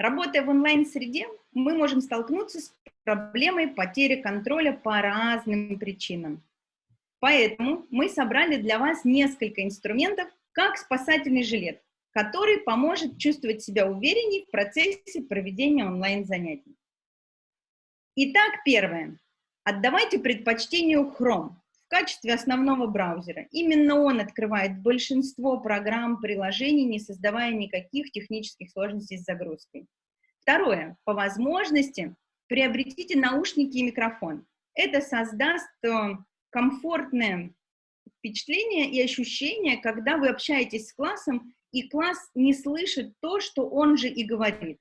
Работая в онлайн-среде, мы можем столкнуться с проблемой потери контроля по разным причинам. Поэтому мы собрали для вас несколько инструментов, как спасательный жилет, который поможет чувствовать себя увереннее в процессе проведения онлайн-занятий. Итак, первое. Отдавайте предпочтение Chrome качестве основного браузера. Именно он открывает большинство программ, приложений, не создавая никаких технических сложностей с загрузкой. Второе. По возможности приобретите наушники и микрофон. Это создаст э, комфортное впечатление и ощущение, когда вы общаетесь с классом, и класс не слышит то, что он же и говорит.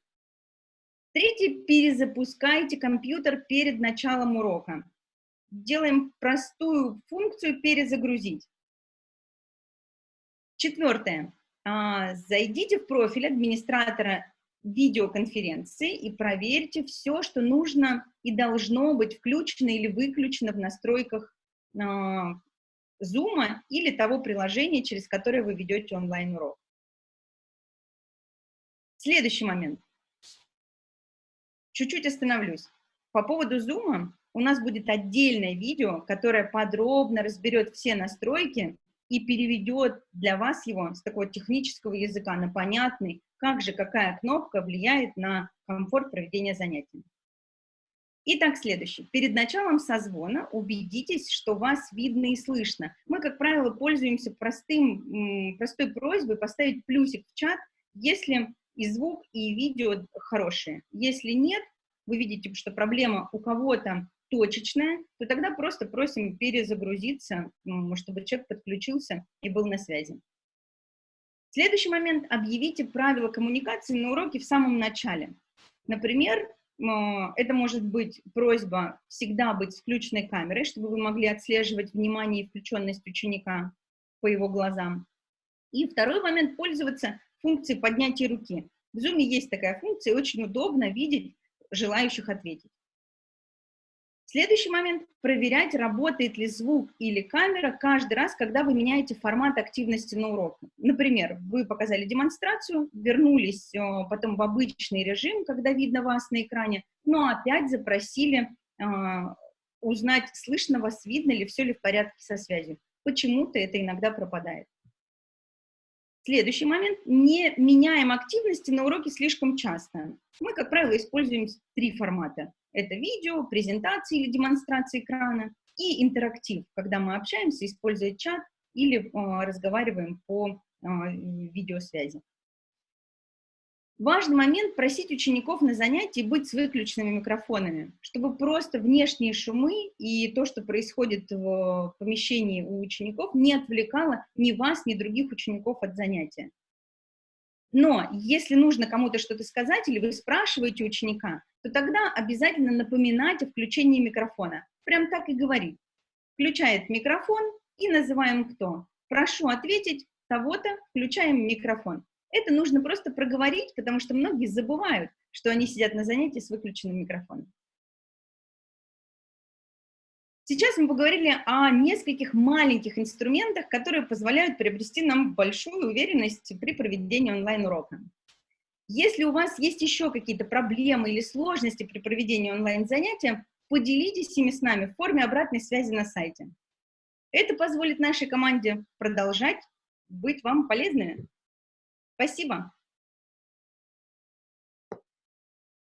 Третье, перезапускайте компьютер перед началом урока. Делаем простую функцию перезагрузить. Четвертое. А, зайдите в профиль администратора видеоконференции и проверьте все, что нужно и должно быть включено или выключено в настройках а, Zoom или того приложения, через которое вы ведете онлайн-урок. Следующий момент. Чуть-чуть остановлюсь. По поводу Zoom у нас будет отдельное видео, которое подробно разберет все настройки и переведет для вас его с такого технического языка на понятный, как же какая кнопка влияет на комфорт проведения занятий. Итак, следующий. Перед началом созвона убедитесь, что вас видно и слышно. Мы, как правило, пользуемся простым, простой просьбой поставить плюсик в чат, если и звук, и видео хорошие. Если нет, вы видите, что проблема у кого-то точечная, то тогда просто просим перезагрузиться, чтобы человек подключился и был на связи. Следующий момент – объявите правила коммуникации на уроке в самом начале. Например, это может быть просьба всегда быть с включенной камерой, чтобы вы могли отслеживать внимание и включенность ученика по его глазам. И второй момент – пользоваться функцией поднятия руки. В Zoom есть такая функция, очень удобно видеть желающих ответить. Следующий момент – проверять, работает ли звук или камера каждый раз, когда вы меняете формат активности на уроке. Например, вы показали демонстрацию, вернулись э, потом в обычный режим, когда видно вас на экране, но опять запросили э, узнать, слышно вас, видно ли, все ли в порядке со связью. Почему-то это иногда пропадает. Следующий момент. Не меняем активности на уроке слишком часто. Мы, как правило, используем три формата. Это видео, презентации или демонстрация экрана и интерактив, когда мы общаемся, используя чат или э, разговариваем по э, видеосвязи. Важный момент – просить учеников на занятии быть с выключенными микрофонами, чтобы просто внешние шумы и то, что происходит в помещении у учеников, не отвлекало ни вас, ни других учеников от занятия. Но если нужно кому-то что-то сказать или вы спрашиваете ученика, то тогда обязательно напоминать о включении микрофона. Прям так и говорить. Включает микрофон и называем кто. Прошу ответить того-то, включаем микрофон. Это нужно просто проговорить, потому что многие забывают, что они сидят на занятии с выключенным микрофоном. Сейчас мы поговорили о нескольких маленьких инструментах, которые позволяют приобрести нам большую уверенность при проведении онлайн-урока. Если у вас есть еще какие-то проблемы или сложности при проведении онлайн-занятия, поделитесь ими с нами в форме обратной связи на сайте. Это позволит нашей команде продолжать быть вам полезными. Спасибо.